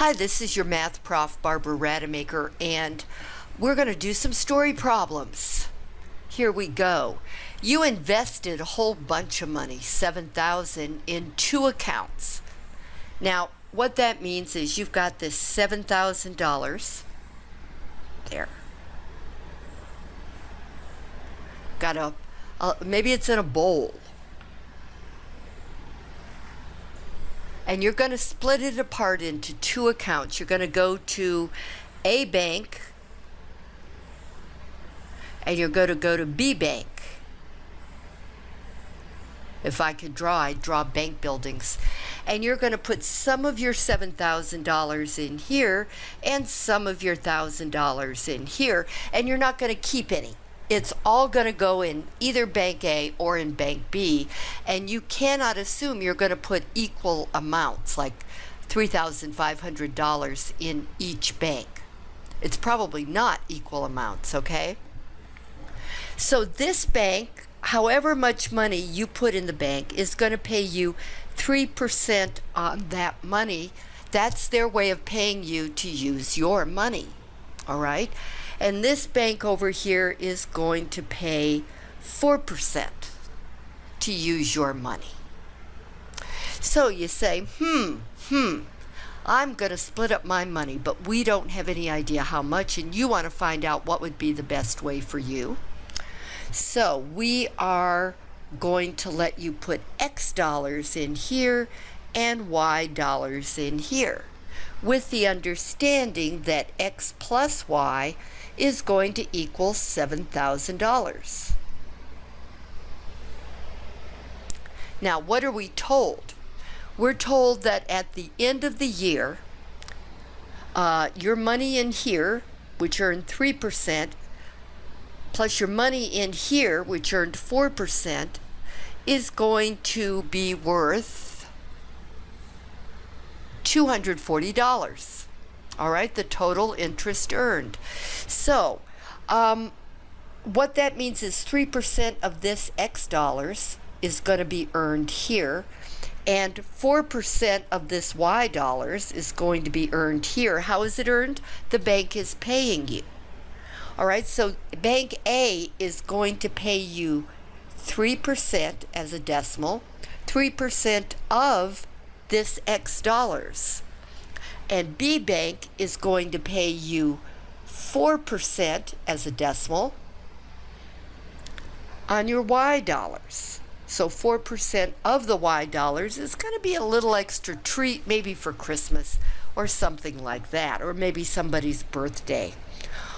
Hi, this is your math prof, Barbara Rademacher, and we're going to do some story problems. Here we go. You invested a whole bunch of money, 7000 in two accounts. Now, what that means is you've got this $7,000 there. Got a, maybe it's in a bowl. And you're going to split it apart into two accounts. You're going to go to A bank and you're going to go to B bank. If I could draw, I'd draw bank buildings. And you're going to put some of your $7,000 in here and some of your $1,000 in here, and you're not going to keep any it's all going to go in either bank A or in bank B, and you cannot assume you're going to put equal amounts, like $3,500 in each bank. It's probably not equal amounts, okay? So this bank, however much money you put in the bank, is going to pay you 3% on that money. That's their way of paying you to use your money, all right? And this bank over here is going to pay 4% to use your money. So you say, hmm, hmm, I'm going to split up my money, but we don't have any idea how much, and you want to find out what would be the best way for you. So we are going to let you put X dollars in here and Y dollars in here with the understanding that X plus Y is going to equal $7,000. Now, what are we told? We're told that at the end of the year, uh, your money in here, which earned 3%, plus your money in here, which earned 4%, is going to be worth $240 all right, the total interest earned. So, um, what that means is 3% of this X dollars is going to be earned here, and 4% of this Y dollars is going to be earned here. How is it earned? The bank is paying you. All right, so Bank A is going to pay you 3% as a decimal, 3% of this X dollars and B Bank is going to pay you 4% as a decimal on your Y dollars. So 4% of the Y dollars is going to be a little extra treat maybe for Christmas or something like that, or maybe somebody's birthday.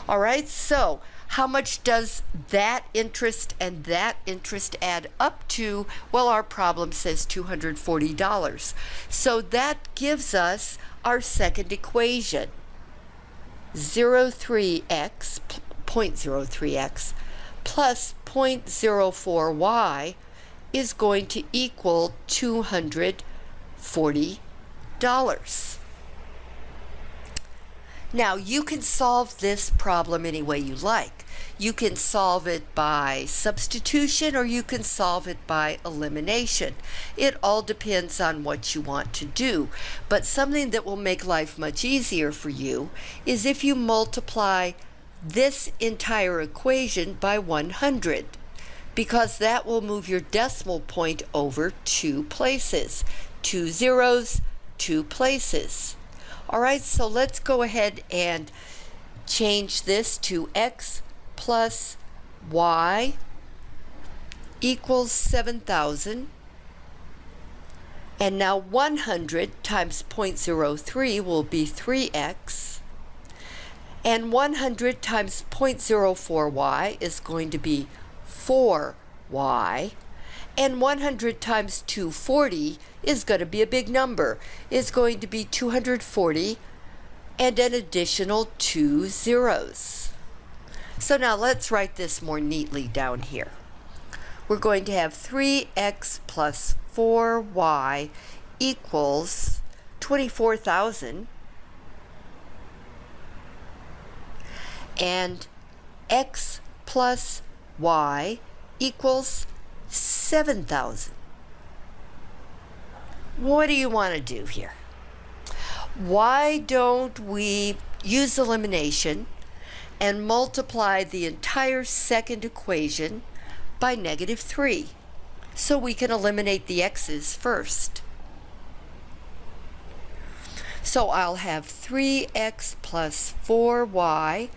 All right, so how much does that interest and that interest add up to? Well, our problem says $240. So that gives us our second equation. 03x, 0.03x, plus 0.04y is going to equal $240. Now, you can solve this problem any way you like. You can solve it by substitution or you can solve it by elimination. It all depends on what you want to do. But something that will make life much easier for you is if you multiply this entire equation by 100 because that will move your decimal point over two places. Two zeros, two places. All right, so let's go ahead and change this to x plus y equals 7,000. And now 100 times 0.03 will be 3x. And 100 times 0.04y is going to be 4y. And 100 times 240 is going to be a big number. It's going to be 240 and an additional two zeros. So now let's write this more neatly down here. We're going to have 3x plus 4y equals 24,000 and x plus y equals 7,000. What do you want to do here? why don't we use elimination and multiply the entire second equation by negative 3 so we can eliminate the x's first. So I'll have 3x plus 4y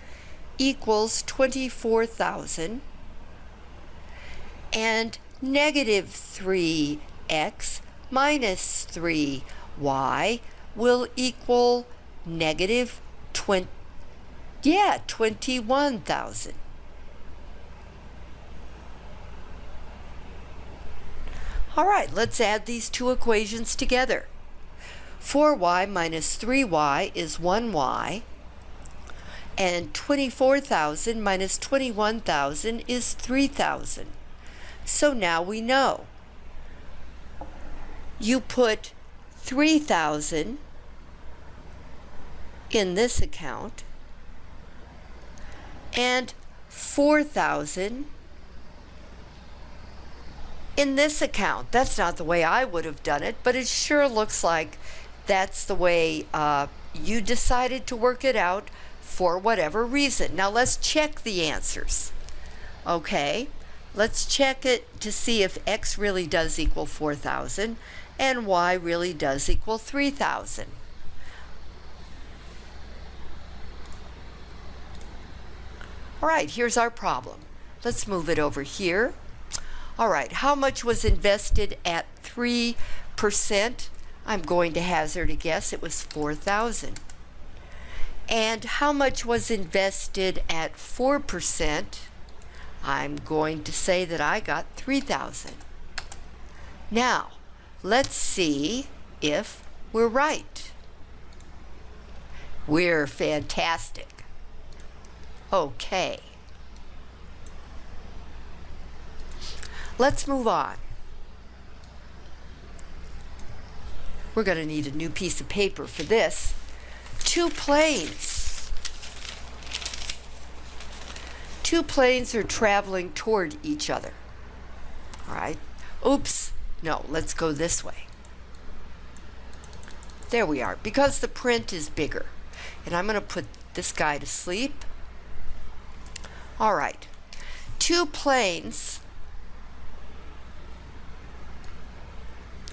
equals 24,000 and negative 3x minus 3y will equal negative 20, yeah, 21,000. All right, let's add these two equations together. 4y minus 3y is 1y, and 24,000 minus 21,000 is 3,000. So now we know. You put 3,000 in this account and 4,000 in this account. That's not the way I would have done it, but it sure looks like that's the way uh, you decided to work it out for whatever reason. Now let's check the answers. Okay, let's check it to see if x really does equal 4,000 and y really does equal 3,000. All right, here's our problem. Let's move it over here. All right, how much was invested at 3%? I'm going to hazard a guess it was 4,000. And how much was invested at 4%? I'm going to say that I got 3,000. Now, let's see if we're right. We're fantastic. Okay. Let's move on. We're going to need a new piece of paper for this. Two planes. Two planes are traveling toward each other. All right. Oops. No, let's go this way. There we are, because the print is bigger. And I'm going to put this guy to sleep. All right. Two planes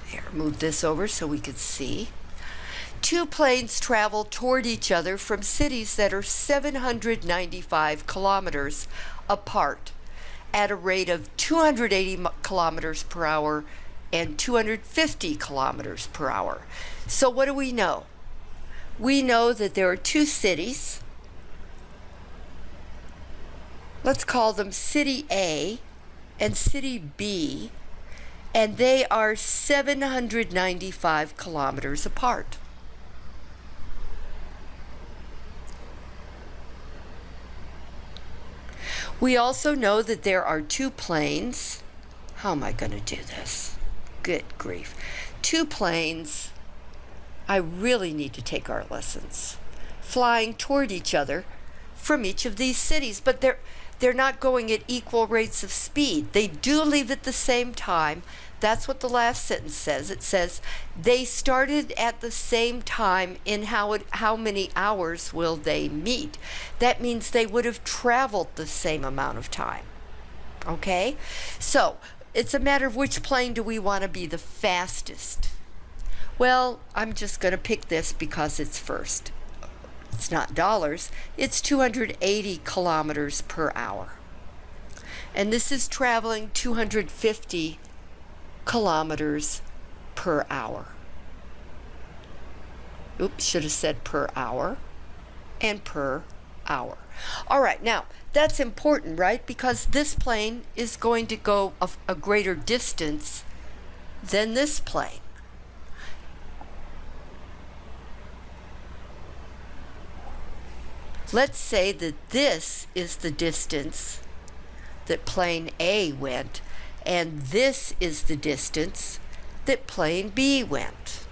Here, move this over so we could see. Two planes travel toward each other from cities that are 795 kilometers apart at a rate of 280 kilometers per hour and 250 kilometers per hour. So what do we know? We know that there are two cities. Let's call them City A and City B and they are 795 kilometers apart. We also know that there are two planes. How am I going to do this? Good grief. Two planes. I really need to take our lessons. Flying toward each other from each of these cities, but they're they're not going at equal rates of speed. They do leave at the same time. That's what the last sentence says. It says they started at the same time in how it, how many hours will they meet. That means they would have traveled the same amount of time. Okay? So, it's a matter of which plane do we want to be the fastest. Well, I'm just going to pick this because it's first it's not dollars, it's 280 kilometers per hour. And this is traveling 250 kilometers per hour. Oops, should have said per hour and per hour. All right, now that's important, right? Because this plane is going to go a, a greater distance than this plane. Let's say that this is the distance that plane A went, and this is the distance that plane B went.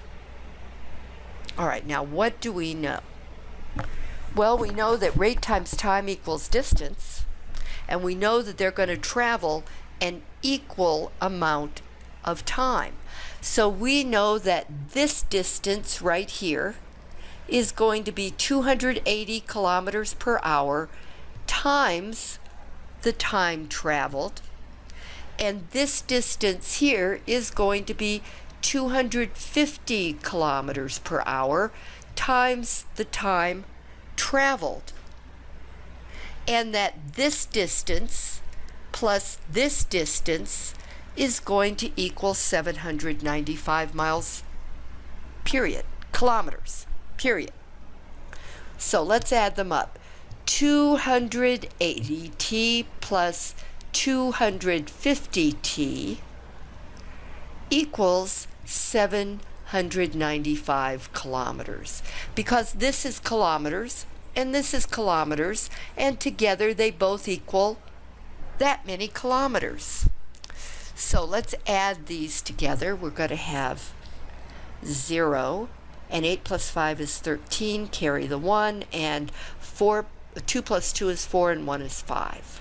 All right, now what do we know? Well, we know that rate times time equals distance, and we know that they're going to travel an equal amount of time. So we know that this distance right here is going to be 280 kilometers per hour times the time traveled. And this distance here is going to be 250 kilometers per hour times the time traveled. And that this distance plus this distance is going to equal 795 miles, period, kilometers, period. So let's add them up. 280t plus 250t equals 795 kilometers. Because this is kilometers and this is kilometers, and together they both equal that many kilometers. So let's add these together. We're going to have 0 and 8 plus 5 is 13, carry the 1, and 4, 2 plus 2 is 4, and 1 is 5.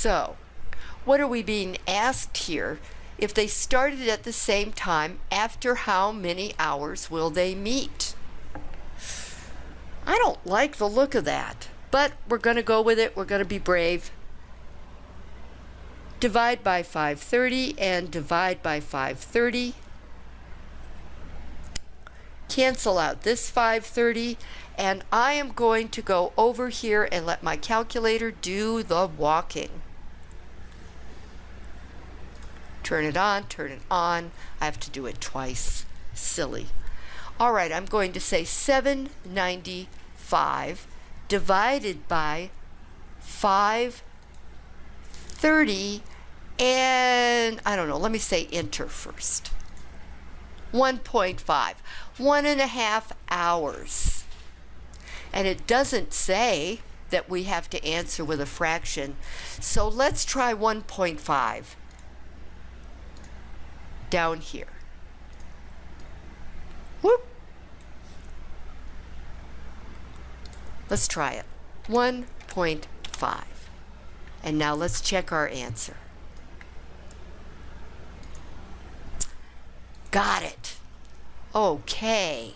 So, what are we being asked here? If they started at the same time, after how many hours will they meet? I don't like the look of that, but we're going to go with it. We're going to be brave. Divide by 530 and divide by 530. Cancel out this 530 and I am going to go over here and let my calculator do the walking. Turn it on, turn it on. I have to do it twice. Silly. All right, I'm going to say 795 divided by 530 and I don't know, let me say enter first. 1.5, one and a half hours. And it doesn't say that we have to answer with a fraction. So let's try 1.5 down here. Whoop. Let's try it. 1.5. And now let's check our answer. Got it. Okay.